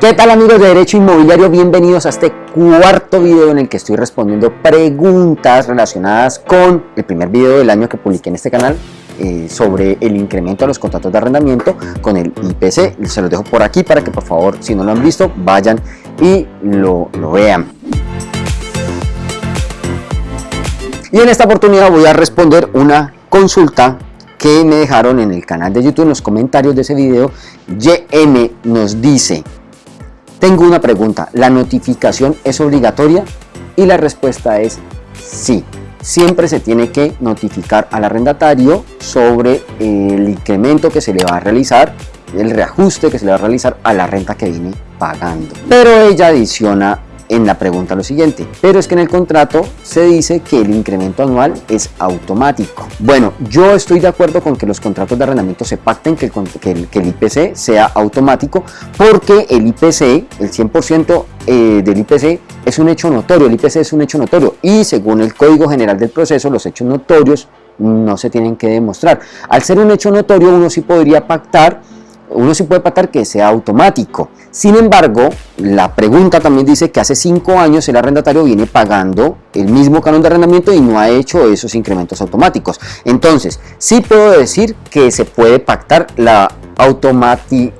¿Qué tal amigos de Derecho Inmobiliario? Bienvenidos a este cuarto video en el que estoy respondiendo preguntas relacionadas con el primer video del año que publiqué en este canal eh, sobre el incremento de los contratos de arrendamiento con el IPC. Se los dejo por aquí para que por favor, si no lo han visto, vayan y lo, lo vean. Y en esta oportunidad voy a responder una consulta que me dejaron en el canal de YouTube en los comentarios de ese video. YM nos dice tengo una pregunta, ¿la notificación es obligatoria? Y la respuesta es sí. Siempre se tiene que notificar al arrendatario sobre el incremento que se le va a realizar, el reajuste que se le va a realizar a la renta que viene pagando. Pero ella adiciona en la pregunta lo siguiente, pero es que en el contrato se dice que el incremento anual es automático. Bueno, yo estoy de acuerdo con que los contratos de arrendamiento se pacten que el, que el, IPC sea automático porque el IPC, el 100% eh, del IPC es un hecho notorio, el IPC es un hecho notorio y según el Código General del Proceso los hechos notorios no se tienen que demostrar. Al ser un hecho notorio uno sí podría pactar uno sí puede pactar que sea automático. Sin embargo, la pregunta también dice que hace cinco años el arrendatario viene pagando el mismo canon de arrendamiento y no ha hecho esos incrementos automáticos. Entonces, sí puedo decir que se puede pactar la automati...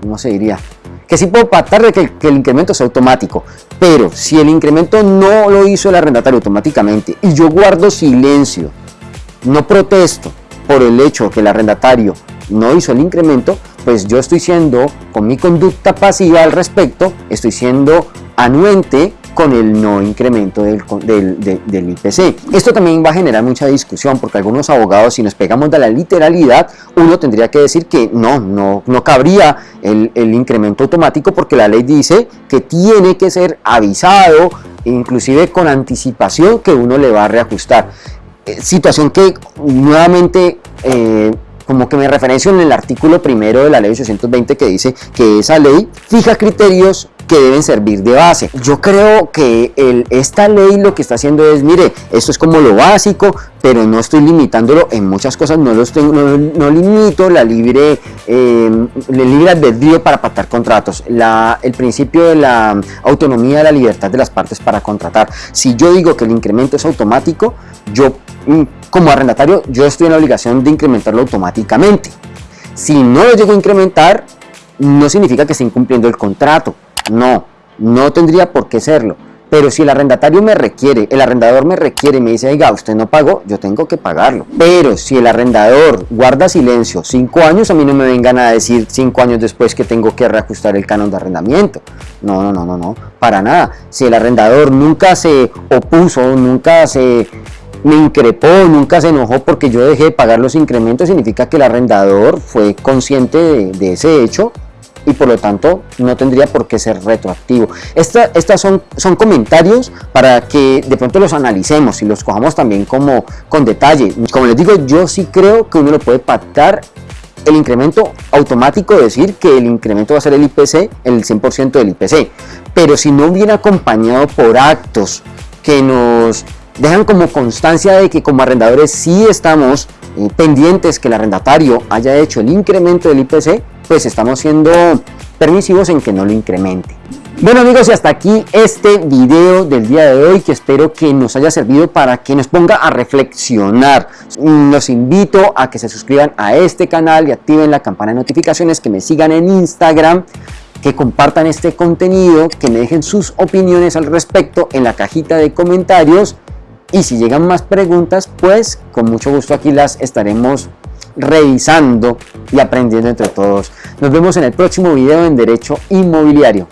¿Cómo se diría? Que sí puedo pactar de que, el incremento es automático, pero si el incremento no lo hizo el arrendatario automáticamente y yo guardo silencio, no protesto por el hecho que el arrendatario no hizo el incremento, pues yo estoy siendo, con mi conducta pasiva al respecto, estoy siendo anuente con el no incremento del, del, IPC. Esto también va a generar mucha discusión porque algunos abogados, si nos pegamos de la literalidad, uno tendría que decir que no, no, no cabría el, el incremento automático porque la ley dice que tiene que ser avisado, inclusive con anticipación que uno le va a reajustar. Eh, situación que nuevamente eh, como que me referencio en el artículo primero de la ley 820 que dice que esa ley fija criterios que deben servir de base. Yo creo que el, esta ley lo que está haciendo es, mire, esto es como lo básico, pero no estoy limitándolo en muchas cosas, no, los tengo, no, limito la libre, eh, libre albedrío para pactar contratos, la, el principio de la autonomía la libertad de las partes para contratar. Si yo digo que el incremento es automático, yo como arrendatario, yo estoy en la obligación de incrementarlo automáticamente. Si no lo llego a incrementar, no significa que esté incumpliendo el contrato. No, no tendría por qué serlo. Pero si el arrendatario me requiere, el arrendador me requiere y me dice, oiga, usted no pagó, yo tengo que pagarlo. Pero si el arrendador guarda silencio cinco años, a mí no me vengan a decir cinco años después que tengo que reajustar el canon de arrendamiento. No, no, no, no, no, para nada. Si el arrendador nunca se opuso, nunca se me increpó, nunca se enojó porque yo dejé de pagar los incrementos, significa que el arrendador fue consciente de, ese hecho y por lo tanto no tendría por qué ser retroactivo. Estas son, son comentarios para que de pronto los analicemos y los cojamos también como con detalle. Como les digo, yo sí creo que uno lo puede pactar el incremento automático, decir que el incremento va a ser el IPC, el 100% del IPC. Pero si no viene acompañado por actos que nos dejan como constancia de que como arrendadores sí estamos eh, pendientes que el arrendatario haya hecho el incremento del IPC, pues estamos siendo permisivos en que no lo incremente. Bueno amigos y hasta aquí este video del día de hoy que espero que nos haya servido para que nos ponga a reflexionar. Los invito a que se suscriban a este canal y activen la campana de notificaciones, que me sigan en Instagram que compartan este contenido, que me dejen sus opiniones al respecto en la cajita de comentarios y si llegan más preguntas, pues con mucho gusto aquí las estaremos revisando y aprendiendo entre todos. Nos vemos en el próximo video en Derecho Inmobiliario.